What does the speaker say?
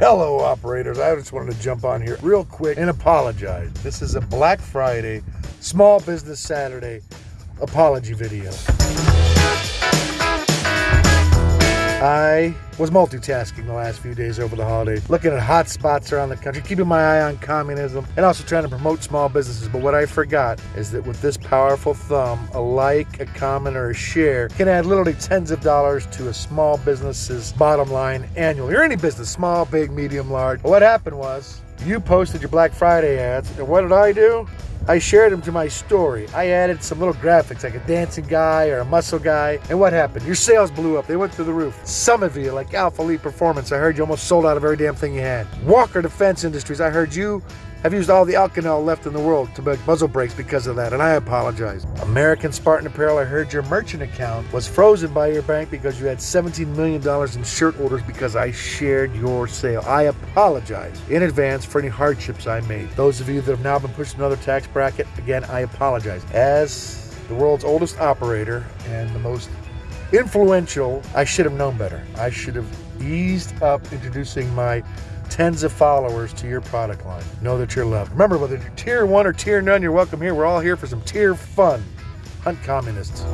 Hello, operators. I just wanted to jump on here real quick and apologize. This is a Black Friday, Small Business Saturday apology video. I was multitasking the last few days over the holidays, looking at hot spots around the country, keeping my eye on communism, and also trying to promote small businesses. But what I forgot is that with this powerful thumb, a like, a comment, or a share can add literally tens of dollars to a small business's bottom line annually, or any business, small, big, medium, large. What happened was, you posted your Black Friday ads, and what did I do? I shared them to my story. I added some little graphics like a dancing guy or a muscle guy. And what happened? Your sales blew up. They went through the roof. Some of you, like Alpha Elite Performance, I heard you almost sold out of every damn thing you had. Walker Defense Industries, I heard you have used all the Inconel left in the world to make muzzle brakes because of that, and I apologize. American Spartan Apparel, I heard your merchant account was frozen by your bank because you had $17 million in shirt orders because I shared your sale. I apologize in advance for any hardships I made. Those of you that have now been pushed another tax bracket, again, I apologize. As the world's oldest operator and the most influential, I should have known better. I should have eased up introducing my tens of followers to your product line. Know that you're loved. Remember, whether you're tier one or tier none, you're welcome here. We're all here for some tier fun. Hunt communists.